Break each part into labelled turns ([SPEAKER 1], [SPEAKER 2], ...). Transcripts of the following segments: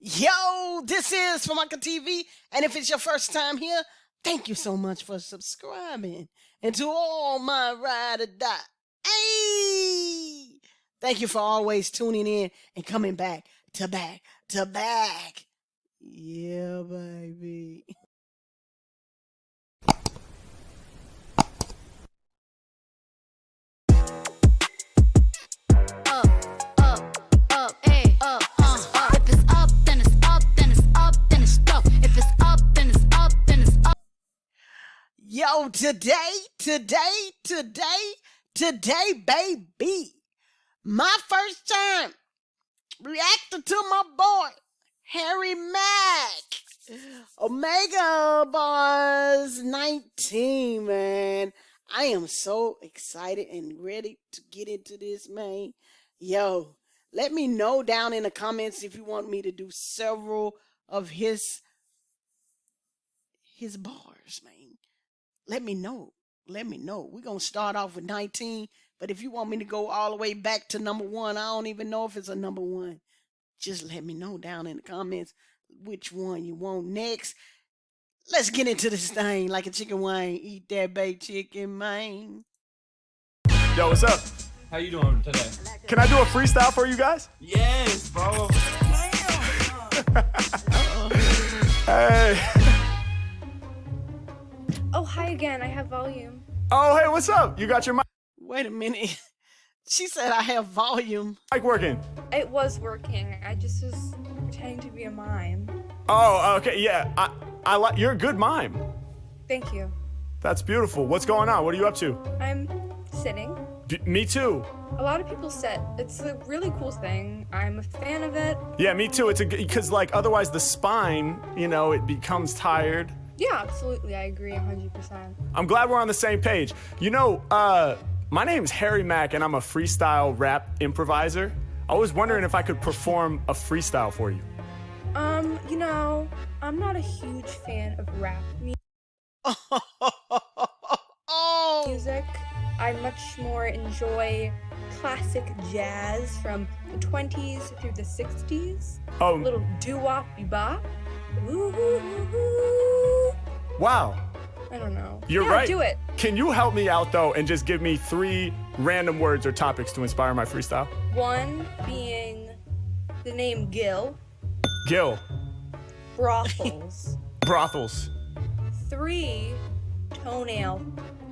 [SPEAKER 1] Yo, this is Formica TV, and if it's your first time here, thank you so much for subscribing. And to all my ride or die, hey, thank you for always tuning in and coming back to back to back. Yeah, baby. Yo, today, today, today, today, baby, my first time reacting to my boy, Harry Mack. Omegle Bars 19, man. I am so excited and ready to get into this, man. Yo, let me know down in the comments if you want me to do several of his his bars, man. Let me know. Let me know. We're gonna start off with 19, but if you want me to go all the way back to number one, I don't even know if it's a number one. Just let me know down in the comments which one you want next. Let's get into this thing like a chicken wing. Eat that baked chicken, man.
[SPEAKER 2] Yo, what's up?
[SPEAKER 3] How you doing today?
[SPEAKER 2] Can I do a freestyle for you guys?
[SPEAKER 3] Yes, bro.
[SPEAKER 2] Hey.
[SPEAKER 4] Hi again. I have volume.
[SPEAKER 2] Oh, hey, what's up? You got your mic
[SPEAKER 1] Wait a minute. She said I have volume.
[SPEAKER 2] Like working?
[SPEAKER 4] It was working. I just was pretending to be a mime.
[SPEAKER 2] Oh, okay, yeah. I, I like. You're a good mime.
[SPEAKER 4] Thank you.
[SPEAKER 2] That's beautiful. What's going on? What are you up to?
[SPEAKER 4] I'm sitting.
[SPEAKER 2] B- me too.
[SPEAKER 4] A lot of people sit. It's a really cool thing. I'm a fan of it.
[SPEAKER 2] Yeah, me too. It's a because like otherwise the spine, you know, it becomes tired.
[SPEAKER 4] Yeah, absolutely. I agree 100%.
[SPEAKER 2] I'm glad we're on the same page. You know, uh, my name's Harry Mack, and I'm a freestyle rap improviser. I was wondering if I could perform a freestyle for you.
[SPEAKER 4] Um, you know, I'm not a huge fan of rap mu- music. I much more enjoy classic jazz from the 20s through the 60s. A
[SPEAKER 2] Oh,
[SPEAKER 4] little doo-wop bebop. Ooh, ooh, ooh.
[SPEAKER 2] Wow.
[SPEAKER 4] I don't know.
[SPEAKER 2] You're
[SPEAKER 4] yeah,
[SPEAKER 2] right.
[SPEAKER 4] Do it.
[SPEAKER 2] Can you help me out though and just give me three random words or topics to inspire my freestyle?
[SPEAKER 4] One being the name Gil,
[SPEAKER 2] Gil,
[SPEAKER 4] brothels.
[SPEAKER 2] brothels.
[SPEAKER 4] Three, toenail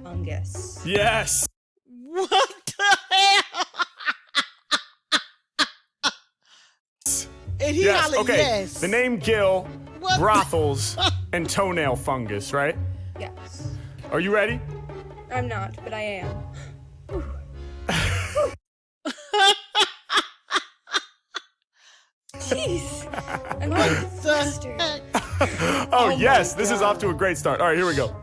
[SPEAKER 4] fungus.
[SPEAKER 2] Yes.
[SPEAKER 1] what the hell? and he
[SPEAKER 2] Yes. Okay.
[SPEAKER 1] yes.
[SPEAKER 2] The name Gil,
[SPEAKER 1] What the-
[SPEAKER 2] brothels, and toenail fungus, right?
[SPEAKER 4] Yes.
[SPEAKER 2] Are you ready?
[SPEAKER 4] I'm not, but I am. Jeez. I'm not
[SPEAKER 1] the
[SPEAKER 4] flustered.
[SPEAKER 1] heck?
[SPEAKER 2] Oh,
[SPEAKER 1] Oh
[SPEAKER 2] yes, this is off to a great start. All right, here we go.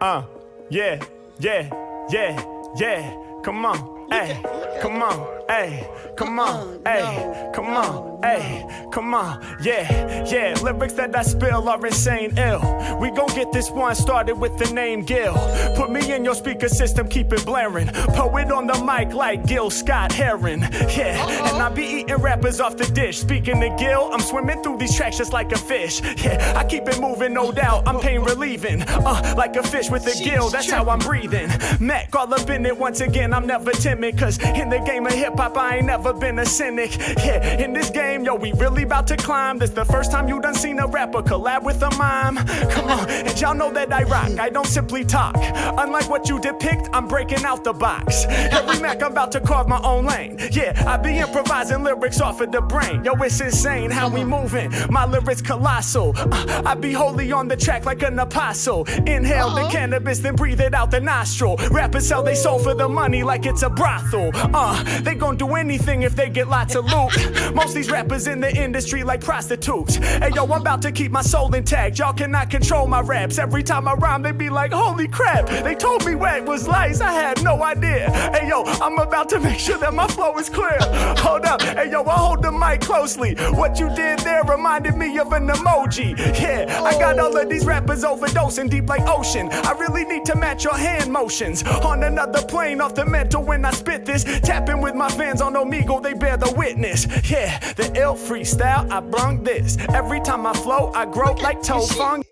[SPEAKER 2] Uh, yeah, yeah, yeah, yeah. Come on, hey, come on, hey, come on, hey, come on, hey, come on, yeah, yeah. Lyrics that I spill are insane ill. We gon' get this one started with the name Gil. Put me in your speaker system, keep it blaring. Poet on the mic like Gil Scott Heron. Yeah, and I be eating rappers off the dish. Speaking to Gil, I'm swimming through these tracks just like a fish. Yeah, I keep it moving, no doubt. I'm pain relieving. Uh, like a fish with a gill, that's how I'm breathing. Mac all up in it once again, I'm never timid. Cause in the game of hip hop, I ain't never been a cynic. Yeah, in this game, yo, we really about to climb. This the first time you done seen a rapper collab with a mime. Come on, and y'all know that I rock, I don't simply talk. Unlike what you depict, I'm breaking out the box. Every Mac, I'm about to carve my own lane. Yeah, I be improvising lyrics off of the brain. Yo, it's insane how we moving. My lyrics colossal. Uh, I be holy on the track like an apostle. Inhale the cannabis, then breathe it out the nostril. Rappers sell they soul for the money like it's a brothel. Uh, they gon' do anything if they get lots of loot. Most these rappers in the industry like prostitutes. Hey yo, I'm about to keep my soul intact. Y'all cannot control my raps. Every time I rhyme, they be like, holy crap. They told me wet was lice. I had no idea. Hey yo, I'm about to make sure that my flow is clear. Hold up. Hey yo, I hold the mic closely. What you did there reminded me of an emoji. Yeah, I got all of these rappers overdosing deep like ocean. I really need to match your hand motions. On another plane off the mental when I spit this. Tapping with my fans on Omegle, they bear the witness. Yeah, the ill freestyle, I brung this. Every time I flow, I grow like toe
[SPEAKER 1] she-.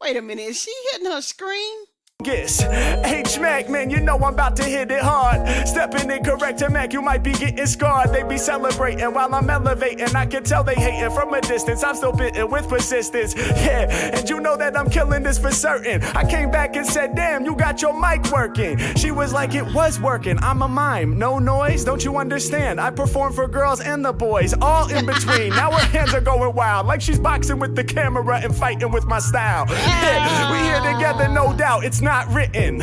[SPEAKER 1] Wait a minute, is she hitting her screen?
[SPEAKER 2] Yes. H Mac, man, you know I'm about to hit it hard. Stepping in correct to Mac, you might be getting scarred. They be celebrating while I'm elevating. I can tell they hating from a distance. I'm still bitten with persistence. Yeah, and you know that I'm killing this for certain. I came back and said, damn, you got your mic working. She was like, it was working. I'm a mime, no noise, don't you understand? I perform for girls and the boys, all in between. now her hands are going wild, like she's boxing with the camera and fighting with my style. Yeah, we here together, no doubt. It's not written.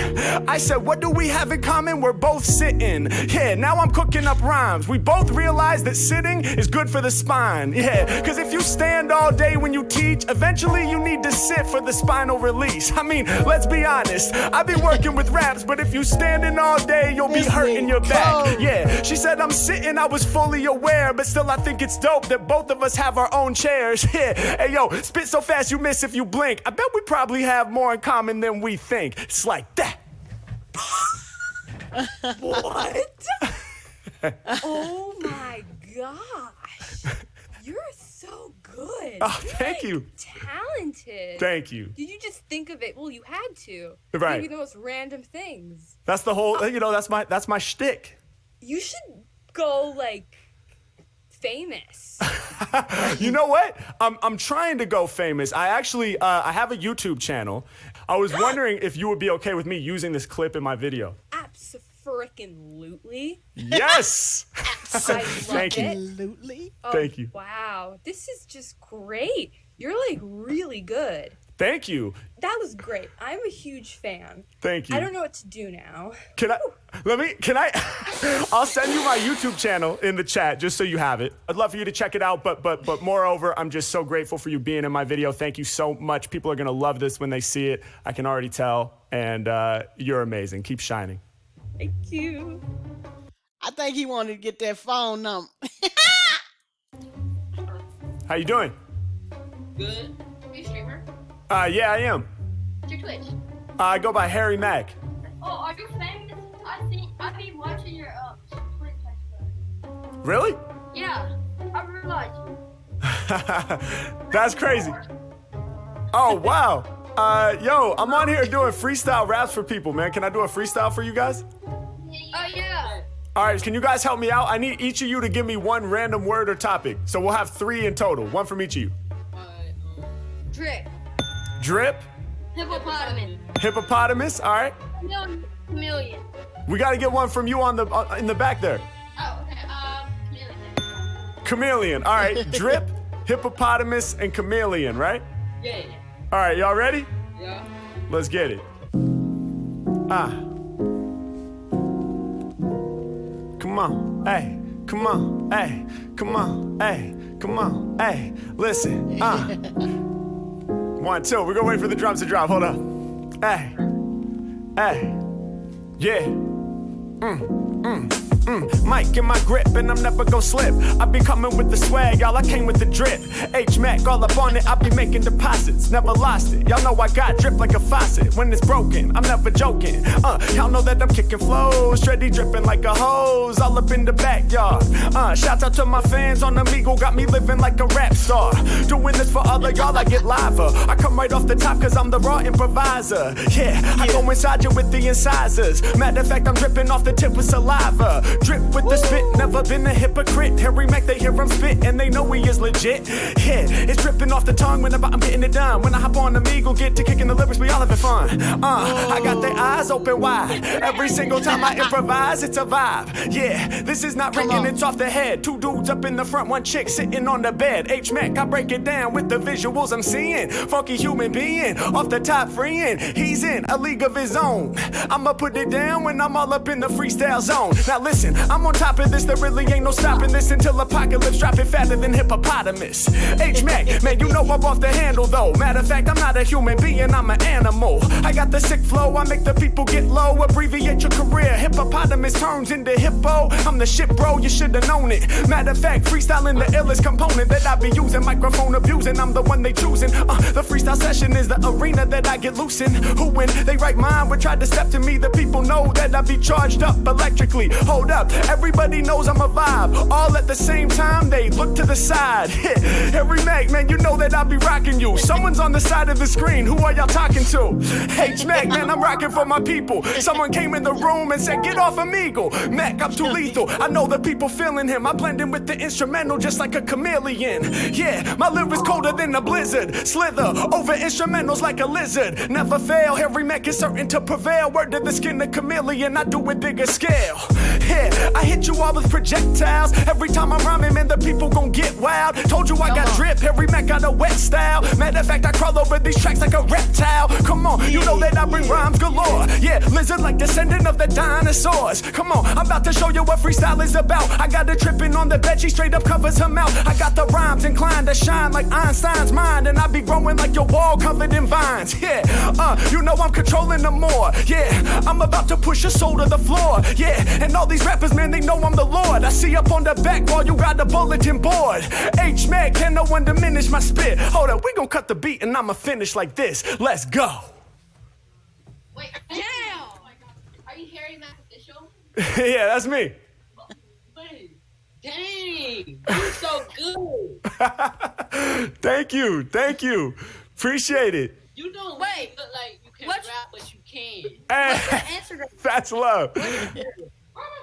[SPEAKER 2] I said, what do we have in common? We're both sitting. Yeah, now I'm cooking up rhymes. We both realize that sitting is good for the spine. Yeah, cause if you stand all day when you teach, eventually you need to sit for the spinal release. I mean, let's be honest. I've been working with raps, but if you standing all day, you'll be hurting your back. Yeah, she said I'm sitting, I was fully aware, but still I think it's dope that both of us have our own chairs. Yeah, hey yo, spit so fast you miss if you blink. I bet we probably have more in common than we think. It's like that.
[SPEAKER 4] What? oh my gosh. You're so good.
[SPEAKER 2] Oh,
[SPEAKER 4] You're,
[SPEAKER 2] thank
[SPEAKER 4] like,
[SPEAKER 2] you.
[SPEAKER 4] Talented.
[SPEAKER 2] Thank you.
[SPEAKER 4] Did you just think of it? Well, you had to.
[SPEAKER 2] Right.
[SPEAKER 4] Maybe the most random things.
[SPEAKER 2] That's the whole, you know, that's my that's my shtick.
[SPEAKER 4] You should go like famous.
[SPEAKER 2] You know what? I'm I'm trying to go famous. I actually uh, I have a YouTube channel. I was wondering if you would be okay with me using this clip in my video.
[SPEAKER 4] Absolutely.
[SPEAKER 2] Yes.
[SPEAKER 4] I love
[SPEAKER 2] Thank you.
[SPEAKER 4] it.
[SPEAKER 1] Absolutely.
[SPEAKER 4] Oh,
[SPEAKER 2] Thank you.
[SPEAKER 4] Wow. This is just great. You're like really good.
[SPEAKER 2] Thank you.
[SPEAKER 4] That was great. I'm a huge fan.
[SPEAKER 2] Thank you.
[SPEAKER 4] I don't know what to do now.
[SPEAKER 2] Can I? Let me. Can I? I'll send you my YouTube channel in the chat just so you have it. I'd love for you to check it out. But but but moreover, I'm just so grateful for you being in my video. Thank you so much. People are gonna love this when they see it. I can already tell. And uh, you're amazing. Keep shining.
[SPEAKER 4] Thank you.
[SPEAKER 1] I think he wanted to get that phone number.
[SPEAKER 2] How you doing?
[SPEAKER 5] Good. Are you a streamer?
[SPEAKER 2] Uh, yeah, I am.
[SPEAKER 5] What's your Twitch?
[SPEAKER 2] Uh, I go by Harry Mack.
[SPEAKER 5] Oh, are you famous? I think I've been watching your uh Twitch.
[SPEAKER 2] Really?
[SPEAKER 5] Yeah, I realized.
[SPEAKER 2] That's crazy. Oh wow. Uh, yo, I'm on here doing freestyle raps for people, man. Can I do a freestyle for you guys?
[SPEAKER 5] Oh yeah.
[SPEAKER 2] All right, can you guys help me out? I need each of you to give me one random word or topic. So we'll have three in total, one from each of you.
[SPEAKER 5] Drip.
[SPEAKER 2] Drip,
[SPEAKER 5] Hippopotamus.
[SPEAKER 2] hippopotamus. All right,
[SPEAKER 5] Chameleon. Chameleon.
[SPEAKER 2] we got to get one from you on the uh, in the back there.
[SPEAKER 5] Oh, okay. Um, chameleon.
[SPEAKER 2] Chameleon. All right, drip, hippopotamus, and chameleon. Right?
[SPEAKER 5] Yeah. yeah.
[SPEAKER 2] All right, y'all ready?
[SPEAKER 5] Yeah.
[SPEAKER 2] Let's get it. Ah. Come on, hey, come on, hey, come on, hey, come on, hey. Listen, ah. One, two. We're gonna wait for the drums to drop. Hold up. Hey, hey, yeah. Mm, Mike in my grip, and I'm never gonna slip. I be coming with the swag, y'all. I came with the drip. H Mac all up on it, I be making deposits. Never lost it. Y'all know I got drip like a faucet. When it's broken, I'm never joking. Uh, y'all know that I'm kicking flows, steady dripping like a hose, all up in the backyard. Uh, shouts out to my fans on Omegle, got me living like a rap star. Doing this for all of y'all, I get lava. I come right off the top, cause I'm the raw improviser. Yeah, I go inside you with the incisors. Matter of fact, I'm dripping off the tip with saliva. Drip with the spit, never been a hypocrite. Harry Mack, they hear him spit, and they know he is legit. Yeah, it's dripping off the tongue whenever I'm getting it done. When I hop on the Omegle, get to kicking the lyrics, we all having fun. Uh, I got their eyes open wide. Every single time I improvise, it's a vibe. Yeah, this is not written, it's off the head. Two dudes up in the front, one chick sitting on the bed. H Mac, I break it down with the visuals I'm seeing. Funky human being, off the top freeing. He's in a league of his own. I'ma put it down when I'm all up in the freestyle zone. Now listen. Listen, I'm on top of this, there really ain't no stopping this until apocalypse dropping fatter than hippopotamus. H Mac, man, you know I'm off the handle though. Matter of fact, I'm not a human being, I'm an animal. I got the sick flow, I make the people get low, abbreviate your career. Hippopotamus turns into hippo. I'm the shit, bro, you should've known it. Matter of fact, freestyling the illest component that I be using. Microphone abusing, I'm the one they choosing. Uh, the freestyle session is the arena that I get loose in. Who when they write mine would try to step to me, the people know that I be charged up electrically. Hold up, everybody knows I'm a vibe. All at the same time, they look to the side. Every Mac, man, you know that I'll be rocking you. Someone's on the side of the screen, who are y'all talking to? H Mac, man, I'm rocking for my people. Someone came in the room and said, Get off Omegle. Mac, I'm too lethal. I know the people feeling him. I blend in with the instrumental just like a chameleon. Yeah, my lyrics colder than a blizzard. Slither over instrumentals like a lizard. Never fail, Harry Mack is certain to prevail. Word to the skin of chameleon, I do it bigger scale. Yeah, I hit you all with projectiles. Every time I'm rhyming, man, the people gon' get wild. Told you I got drip, every Mac got a wet style. Matter of fact, I crawl over these tracks like a reptile. Come on, you know that I bring rhymes galore. Yeah, lizard like descendant of the dinosaurs. Come on, I'm about to show you what freestyle is about. I got her tripping on the bed, she straight up covers her mouth. I got the rhymes inclined to shine like Einstein's mind, and I be growing like your wall covered in vines. Yeah, uh, you know I'm controlling them more. Yeah, I'm about to push your soul to the floor. Yeah, and all these rappers, man, they know I'm the Lord. I see up on the back while you got the bulletin board. H Mac, can no one diminish my spit? Hold up, we gon' cut the beat and I'ma finish like this. Let's go.
[SPEAKER 5] Wait, damn! Are you Harry Mack official?
[SPEAKER 2] yeah, that's me.
[SPEAKER 6] Wait, Dang, you're so good.
[SPEAKER 2] thank you, thank you. Appreciate it.
[SPEAKER 6] You don't
[SPEAKER 4] Wait,
[SPEAKER 6] really look like you can
[SPEAKER 4] what's-
[SPEAKER 6] rap, but you can.
[SPEAKER 2] Hey, eh,
[SPEAKER 4] Instagram.
[SPEAKER 2] that's love.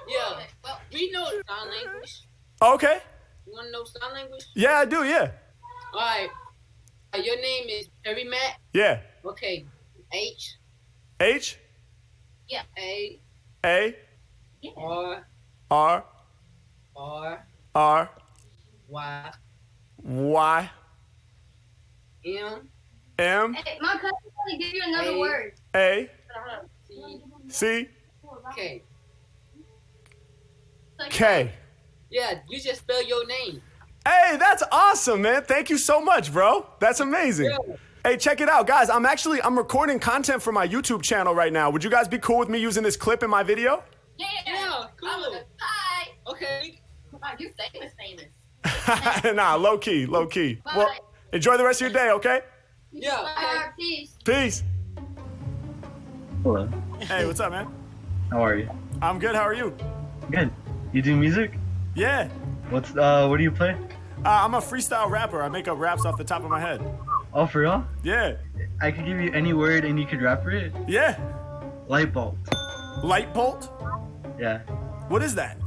[SPEAKER 6] Yeah,
[SPEAKER 5] Well,
[SPEAKER 6] we know sign language.
[SPEAKER 2] Okay.
[SPEAKER 6] You wanna know sign language?
[SPEAKER 2] Yeah, I do. Yeah.
[SPEAKER 6] All right. Uh, your name is Harry Matt.
[SPEAKER 2] Yeah.
[SPEAKER 6] Okay. H
[SPEAKER 2] H
[SPEAKER 6] A
[SPEAKER 2] A
[SPEAKER 6] R
[SPEAKER 2] R
[SPEAKER 6] R
[SPEAKER 2] R
[SPEAKER 6] Y
[SPEAKER 2] Y
[SPEAKER 6] M
[SPEAKER 2] M
[SPEAKER 5] hey, my cousin want to give you another
[SPEAKER 6] Hey.
[SPEAKER 5] word.
[SPEAKER 2] A
[SPEAKER 6] C
[SPEAKER 2] C
[SPEAKER 6] K.
[SPEAKER 2] K.
[SPEAKER 6] Yeah, you just spell your name.
[SPEAKER 2] Hey, that's awesome, man. Thank you so much, bro. That's amazing.
[SPEAKER 6] Yeah.
[SPEAKER 2] Hey, check it out, guys. I'm actually I'm recording content for my YouTube channel right now. Would you guys be cool with me using this clip in my video?
[SPEAKER 5] Yeah,
[SPEAKER 6] Yeah, cool.
[SPEAKER 5] I hi.
[SPEAKER 6] Okay.
[SPEAKER 5] Wow, you famous, famous.
[SPEAKER 2] nah, low key, low key.
[SPEAKER 5] Bye.
[SPEAKER 2] Well, enjoy the rest of your day, okay?
[SPEAKER 6] Yeah.
[SPEAKER 5] Bye, peace.
[SPEAKER 2] Peace.
[SPEAKER 7] Hello.
[SPEAKER 2] Hey, what's up, man?
[SPEAKER 7] How are you?
[SPEAKER 2] I'm good. How are you?
[SPEAKER 7] Good. You do music?
[SPEAKER 2] Yeah.
[SPEAKER 7] What's uh what do you play?
[SPEAKER 2] Uh, I'm a freestyle rapper. I make up raps off the top of my head.
[SPEAKER 7] Oh for real?
[SPEAKER 2] Yeah.
[SPEAKER 7] I could give you any word and you could rap for it.
[SPEAKER 2] Yeah.
[SPEAKER 7] Light bulb.
[SPEAKER 2] Light bolt?
[SPEAKER 7] Yeah.
[SPEAKER 2] What is that?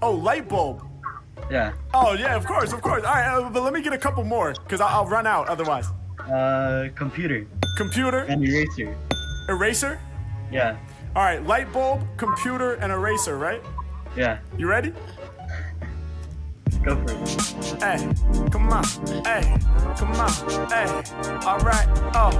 [SPEAKER 2] Oh, light bulb.
[SPEAKER 7] Yeah.
[SPEAKER 2] Oh, yeah, of course, of course. All right, uh, but let me get a couple more because I'll, I'll run out otherwise.
[SPEAKER 7] Uh computer
[SPEAKER 2] Computer,
[SPEAKER 7] and eraser.
[SPEAKER 2] eraser.
[SPEAKER 7] Yeah.
[SPEAKER 2] All right, light bulb, computer, and eraser, right?
[SPEAKER 7] Yeah.
[SPEAKER 2] You ready?
[SPEAKER 7] Go for it.
[SPEAKER 2] Hey, come on. Hey, come on. Hey, all right. Oh,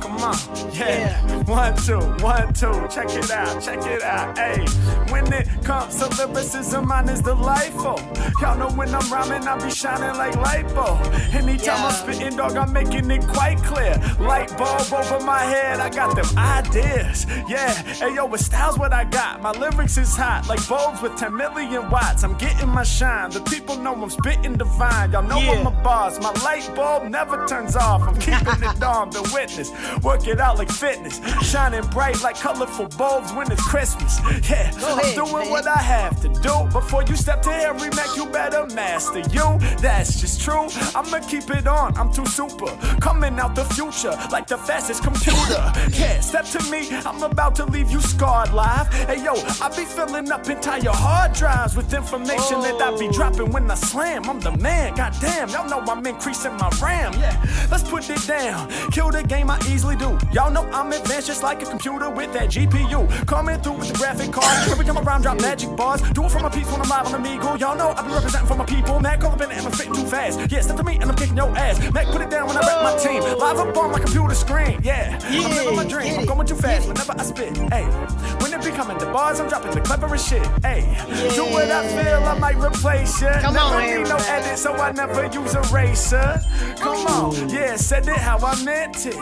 [SPEAKER 2] come on. Yeah. One, two, one, two. Check it out. Check it out. Hey, when it comes to lyricism, mine is delightful. Y'all know when I'm rhyming, I be shining like lipo. Anytime I'm spitting, dog, I'm making it quite clear. Light bulb over my head, I got them ideas. Yeah. Hey, yo, with style's what I got. My lyrics is hot, like bulbs with 10 million watts. I'm getting my shine. The people know I'm spitting divine. Y'all know I'm a boss. My light bulb never turns off. I'm keeping it on. The witness. Work it out like fitness. Shining bright like colorful bulbs when it's Christmas. Yeah, I'm
[SPEAKER 1] ahead,
[SPEAKER 2] doing
[SPEAKER 1] man.
[SPEAKER 2] what I have to do. Before you step to Harry Mack, you better master you. That's just true. I'ma keep it on. I'm too super. Coming out the future like the fastest computer. Yeah, step to me. I'm about to leave you scarred live. Hey yo, I be filling up entire hard drives with information that I be oh. dropping when I I slam. I'm the man, goddamn. Y'all know I'm increasing my RAM. Yeah, let's put it down. Kill the game, I easily do. Y'all know I'm advanced just like a computer with that GPU. Coming through with the graphic card. Every time I rhyme, drop magic bars. Do it for my peeps when I'm live on the Meagle. Y'all know I be representing for my people. Up in and I'm fast. Yeah, step to me and I'm kicking your ass. Mac, put it down when I rep my team. Live up on my computer screen. Yeah, I'm living my
[SPEAKER 1] Yeah,
[SPEAKER 2] dream. I'm going too fast whenever I spit. Hey, when it be coming to bars, I'm dropping the cleverest shit. Hey, do what I feel, I might replace ya.
[SPEAKER 1] Come
[SPEAKER 2] never
[SPEAKER 1] on,
[SPEAKER 2] need no edit, so I never use a eraser. Come on, yeah, said it how I meant it.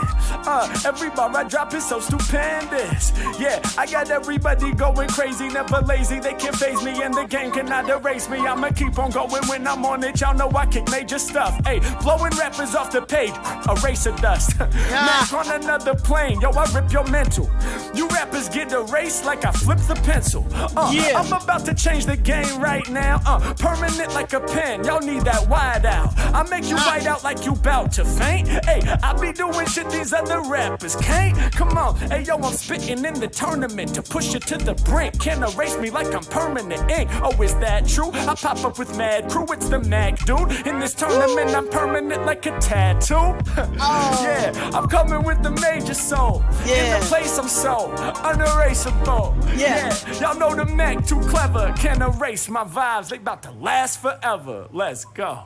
[SPEAKER 2] Uh, every bar I drop is so stupendous. Yeah, I got everybody going crazy, never lazy. They can't phase me, and the game cannot erase me. I'ma keep on going when I'm on it. Y'all know I kick major stuff. Hey, blowing rappers off the page, eraser dust. Mac on another plane, yo, I rip your mental. You rappers get erased like I flip the pencil. Uh,
[SPEAKER 1] Yeah.
[SPEAKER 2] I'm about to change the game right now. Uh, permanent like a pen. Y'all need that wide out. I make you white out like you bout to faint. Hey, I be doing shit these other rappers can't. Come on, hey yo, I'm spitting in the tournament to push it to the brink. Can't erase me like I'm permanent ink. Oh, is that true? I pop up with mad crew. It's the Mac dude. In this tournament, I'm permanent like a tattoo. yeah, I'm coming with the major soul. Yeah. In
[SPEAKER 1] Yeah.
[SPEAKER 2] the place I'm so unerasable.
[SPEAKER 1] Yeah.
[SPEAKER 2] Y'all know the Mac too clever. Can't erase my vibes. They about to last forever. Let's go.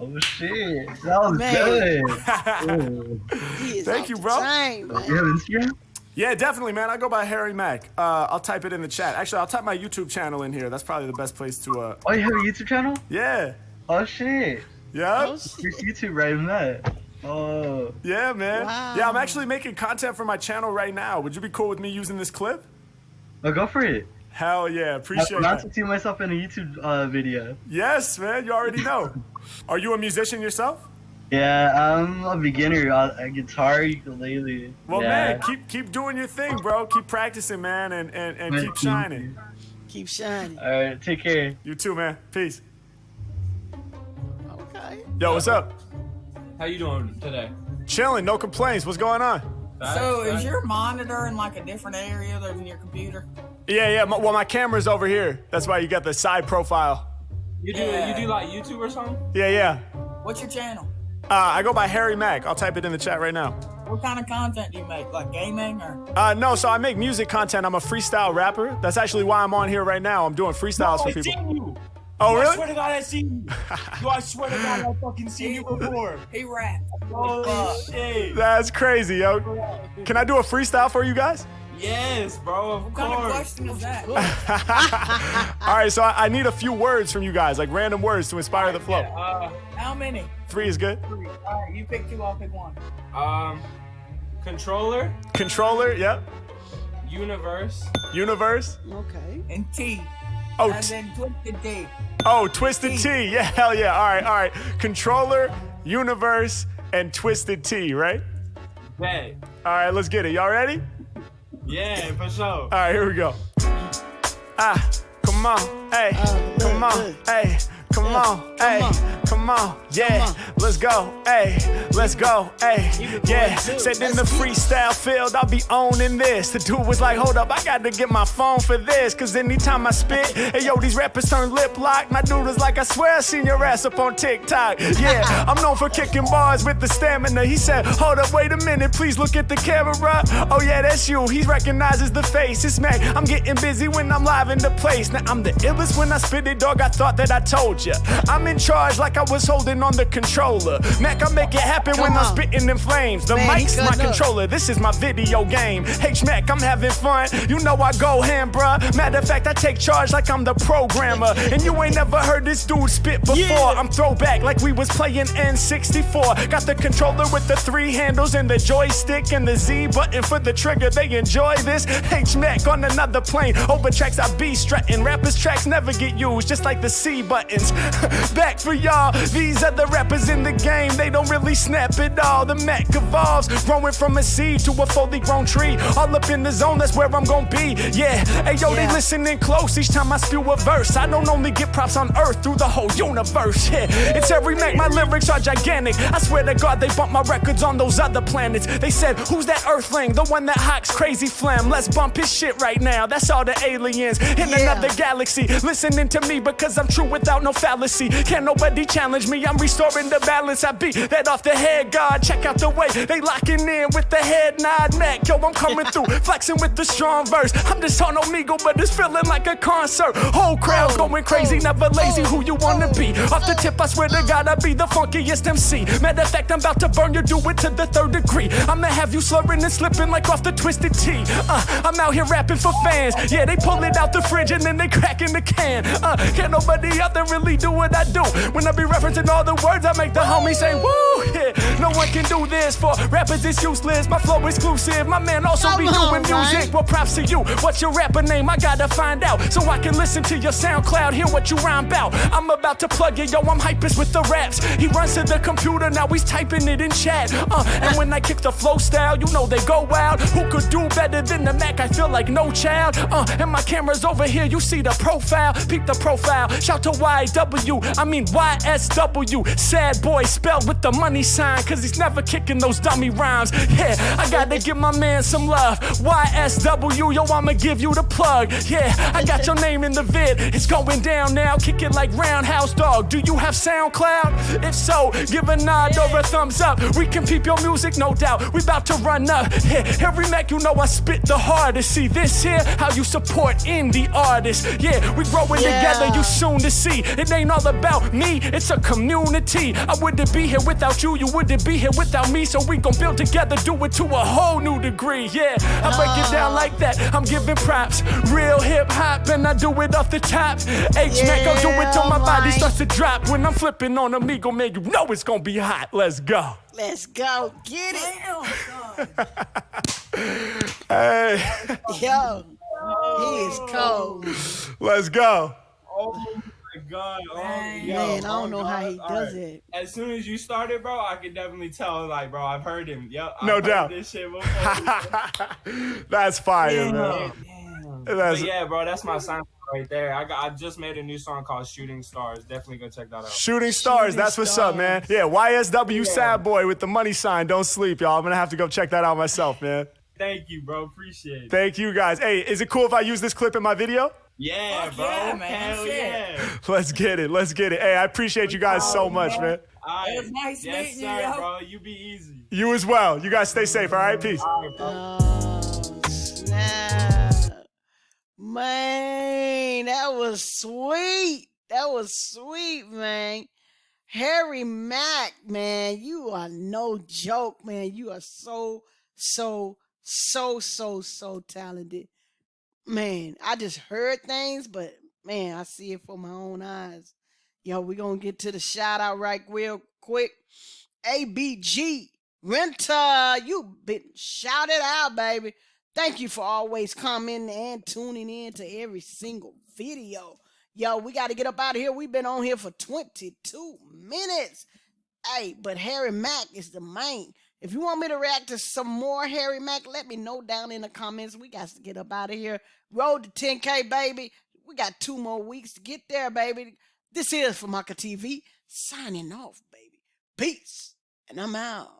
[SPEAKER 7] Oh shit, that was
[SPEAKER 1] Man.
[SPEAKER 7] good. Ooh.
[SPEAKER 1] He is
[SPEAKER 2] Thank you, bro.
[SPEAKER 1] chain, man.
[SPEAKER 7] You have Instagram?
[SPEAKER 2] Yeah, definitely, man. I go by Harry Mack. Uh, I'll type it in the chat. Actually, I'll type my YouTube channel in here. That's probably the best place to. Uh,
[SPEAKER 7] Oh, you have a YouTube channel?
[SPEAKER 2] yeah.
[SPEAKER 7] Oh shit,
[SPEAKER 2] Yeah.
[SPEAKER 1] Oh, shit.
[SPEAKER 7] Here's YouTube right in that. Oh,
[SPEAKER 2] Yeah, man.
[SPEAKER 1] Wow.
[SPEAKER 2] Yeah, I'm actually making content for my channel right now. Would you be cool with me using this clip?
[SPEAKER 7] oh, go for it.
[SPEAKER 2] Hell yeah,
[SPEAKER 7] I
[SPEAKER 2] appreciate
[SPEAKER 7] want
[SPEAKER 2] that.
[SPEAKER 7] to see myself in a YouTube uh, video.
[SPEAKER 2] Yes, man. You already know. Are you a musician yourself?
[SPEAKER 7] Yeah, I'm a beginner. Uh, a guitar, ukulele.
[SPEAKER 2] Well,
[SPEAKER 7] yeah.
[SPEAKER 2] man, keep keep doing your thing, bro. Keep practicing, man, and and, and
[SPEAKER 7] Man,
[SPEAKER 2] keep shining.
[SPEAKER 1] Keep shining.
[SPEAKER 7] All right, take care.
[SPEAKER 2] You too, man. Peace.
[SPEAKER 1] Okay.
[SPEAKER 2] Yo, what's up?
[SPEAKER 3] How you doing today?
[SPEAKER 2] Chilling, no complaints. What's going on?
[SPEAKER 8] So
[SPEAKER 3] Fast?
[SPEAKER 8] is your monitor in like a different area than your computer?
[SPEAKER 2] Yeah, yeah. My, well, my camera's over here. That's why you got the side profile.
[SPEAKER 3] You do
[SPEAKER 8] Yeah.
[SPEAKER 3] you do like YouTube or something?
[SPEAKER 2] Yeah, yeah.
[SPEAKER 8] What's your channel?
[SPEAKER 2] Uh, I go by Harry Mack. I'll type it in the chat right now.
[SPEAKER 8] What kind of content do you make? Like gaming or?
[SPEAKER 2] Uh, no, so I make music content. I'm a freestyle rapper. That's actually why I'm on here right now. I'm doing freestyles for
[SPEAKER 9] I
[SPEAKER 2] people.
[SPEAKER 9] Seen you.
[SPEAKER 2] Oh,
[SPEAKER 9] I swear to God, I seen you. Yo, I swear to God, I fucking seen you before.
[SPEAKER 8] He rap.
[SPEAKER 9] Holy shit.
[SPEAKER 2] That's crazy, yo. Can I do a freestyle for you guys?
[SPEAKER 9] Yes, bro, of
[SPEAKER 8] What kind of
[SPEAKER 9] course.
[SPEAKER 8] question is that?
[SPEAKER 2] All right, so I, I need a few words from you guys, like random words to inspire the flow.
[SPEAKER 9] Uh,
[SPEAKER 8] How many?
[SPEAKER 2] Three is good.
[SPEAKER 8] Three. All right, you pick two. I'll pick one.
[SPEAKER 3] Um, controller,
[SPEAKER 2] Controller, yep.
[SPEAKER 3] universe,
[SPEAKER 2] Universe.
[SPEAKER 1] Okay.
[SPEAKER 8] And T.
[SPEAKER 2] Oh,
[SPEAKER 8] and then twisted Tea.
[SPEAKER 2] oh, Twisted Tea. Yeah, hell yeah. All right, all right. Controller, Universe, and Twisted Tea, right?
[SPEAKER 9] bet.
[SPEAKER 2] All right, let's get it. Y'all ready?
[SPEAKER 9] Yeah, for sure.
[SPEAKER 2] All right, here we go. Ah, come on, hey,
[SPEAKER 1] good,
[SPEAKER 2] come on, hey, come on, hey,
[SPEAKER 1] on.
[SPEAKER 2] Come on, yeah,
[SPEAKER 1] on.
[SPEAKER 2] let's go, hey, let's go, hey, yeah. Said in the freestyle field, I'll be owning this. The dude was like, hold up, I got to get my phone for this, cause anytime I spit, hey yo, these rappers turn lip lock. My dude was like, I swear I seen your ass up on TikTok. Yeah, I'm known for kicking bars with the stamina. He said, hold up, wait a minute, please look at the camera. Oh yeah, that's you. He recognizes the face. It's Mac. I'm getting busy when I'm live in the place. Now I'm the illest when I spit it, dog. I thought that I told ya. I'm in charge like I was holding on the controller. Mac, I make it happen when
[SPEAKER 1] Come
[SPEAKER 2] I'm
[SPEAKER 1] on.
[SPEAKER 2] spitting in flames. The
[SPEAKER 1] Man,
[SPEAKER 2] mic's my
[SPEAKER 1] up.
[SPEAKER 2] controller. This is my video game. H Mac, I'm having fun. You know I go ham, bruh. Matter of fact, I take charge like I'm the programmer. And you ain't never heard this dude spit before.
[SPEAKER 1] Yeah.
[SPEAKER 2] I'm throwback like we was playing N64. Got the controller with the three handles and the joystick and the Z button for the trigger. They enjoy this. H Mac on another plane. Over tracks I be strutting. Rappers tracks never get used, just like the C buttons. Back for y'all. Y'all. These other rappers in the game, they don't really snap it all. The Mac evolves, growing from a seed to a fully grown tree. All up in the zone, that's where I'm gonna be. Yeah, hey yo, they
[SPEAKER 1] Yeah.
[SPEAKER 2] listening close each time I spew a verse. I don't only get props on earth through the whole universe. Yeah, it's every Mac, my lyrics are gigantic. I swear to God, they bump my records on those other planets. They said, Who's that earthling? The one that hawks crazy phlegm. Let's bump his shit right now. That's all the aliens in
[SPEAKER 1] Yeah.
[SPEAKER 2] another galaxy listening to me because I'm true without no fallacy. Can't nobody challenge me. I'm restoring the balance. I beat that off the head, God. Check out the way they locking in with the head nod neck. Yo, I'm coming through, flexing with the strong verse. I'm just on Omegle, but it's feeling like a concert. Whole crowd going crazy, never lazy. Who you wanna be? Off the tip, I swear to God, I be the funkiest MC. Matter of fact, I'm about to burn you, do it to the third degree. I'ma have you slurring and slipping like off the twisted Tea. Uh, I'm out here rapping for fans. Yeah, they pull it out the fridge and then they crack in the can. Uh, can't nobody out there really do what I do. When I be referencing all the words, I make the homies say, woo! Yeah, no one can do this for rappers, it's useless. My flow exclusive. My man also
[SPEAKER 1] Come
[SPEAKER 2] be doing music.
[SPEAKER 1] man.
[SPEAKER 2] Well, props to you. What's your rapper name? I gotta find out so I can listen to your SoundCloud, hear what you rhyme about. I'm about to plug it, yo. I'm hypest with the raps. He runs to the computer, now he's typing it in chat. Uh, and when I kick the flow style, you know they go wild. Who could do better than the Mac? I feel like no child. Uh, and my camera's over here, you see the profile. Peep the profile. Shout to YW, I mean YSW. Sad boy spelled with the money sign, cause he's never kicking those dummy rhymes. Yeah, I gotta give my man some love. YSW, yo, I'ma give you the plug. Yeah, I got your name in the vid. It's going down now. Kick it like Roundhouse Dog. Do you have SoundCloud? If so, give a nod or a thumbs up. We can peep your music, no doubt. We about to run up. Yeah, every Mac, you know I spit the hardest. See this here, how you support indie artists. Yeah, we growing
[SPEAKER 1] Yeah.
[SPEAKER 2] together, you soon to see. It ain't all about me, it's a community. I wouldn't be here without you, you wouldn't be here without me. So we gon' build together, do it to a whole new degree. Yeah, I break it down like that. I'm giving props, real hip hop, and I do it off the top. H man, go do it till my body starts to drop. When I'm flipping on Omegle, man, you know it's gonna be hot. Let's go.
[SPEAKER 1] Let's go. Get it.
[SPEAKER 8] Damn.
[SPEAKER 2] Hey,
[SPEAKER 1] Yo. He is cold.
[SPEAKER 2] let's go.
[SPEAKER 3] Oh, My god. Oh,
[SPEAKER 8] Man,
[SPEAKER 3] yo,
[SPEAKER 1] Man, I
[SPEAKER 3] oh
[SPEAKER 1] don't know how he
[SPEAKER 3] God.
[SPEAKER 1] does
[SPEAKER 3] Alright.
[SPEAKER 1] it.
[SPEAKER 3] As soon as you started, bro, I could definitely tell, like, bro, I've heard him. Yep. I've
[SPEAKER 2] No
[SPEAKER 3] heard
[SPEAKER 2] doubt.
[SPEAKER 3] This shit before.
[SPEAKER 2] That's fire,
[SPEAKER 8] Damn.
[SPEAKER 2] man.
[SPEAKER 8] Damn.
[SPEAKER 2] That's
[SPEAKER 3] But yeah, bro, that's my sign right there. I got. I just made a new song called "Shooting Stars." Definitely go check that out.
[SPEAKER 2] Shooting stars,
[SPEAKER 1] Shooting
[SPEAKER 2] that's what's up, man. Yeah, YSW
[SPEAKER 3] Yeah.
[SPEAKER 2] Sad Boy with the money sign. Don't sleep, y'all. I'm gonna have to go check that out myself, man.
[SPEAKER 3] Thank you, bro. Appreciate it.
[SPEAKER 2] Thank you guys. Hey, is it cool if I use this clip in my video?
[SPEAKER 3] Yeah,
[SPEAKER 8] Fuck
[SPEAKER 3] bro.
[SPEAKER 8] yeah, man.
[SPEAKER 3] Hell
[SPEAKER 8] Shit.
[SPEAKER 3] yeah.
[SPEAKER 2] Let's get it. Let's get it. Hey, I appreciate you guys so much, man.
[SPEAKER 3] All right.
[SPEAKER 8] It was nice
[SPEAKER 3] yes,
[SPEAKER 8] meeting you,
[SPEAKER 3] sir,
[SPEAKER 8] yo.
[SPEAKER 3] bro. You be easy.
[SPEAKER 2] You as well. You guys stay safe, all right? Peace.
[SPEAKER 3] All right.
[SPEAKER 1] Oh, snap. Man, that was sweet. That was sweet, man. Harry Mack, man, you are no joke, man. You are so, so, so, so, so talented. Man, I just heard things, but man, I see it for my own eyes. Yo, we gonna get to the shout out right real quick. ABG Renter, you been shouted out, baby. Thank you for always commenting and tuning in to every single video. Yo, we got to get up out of here. We've been on here for 22 minutes. Hey, but Harry Mack is the main. If you want me to react to some more Harry Mack, let me know down in the comments. We got to get up out of here. Road to 10K, baby. We got two more weeks to get there, baby. This is Famaka TV signing off, baby. Peace. And I'm out.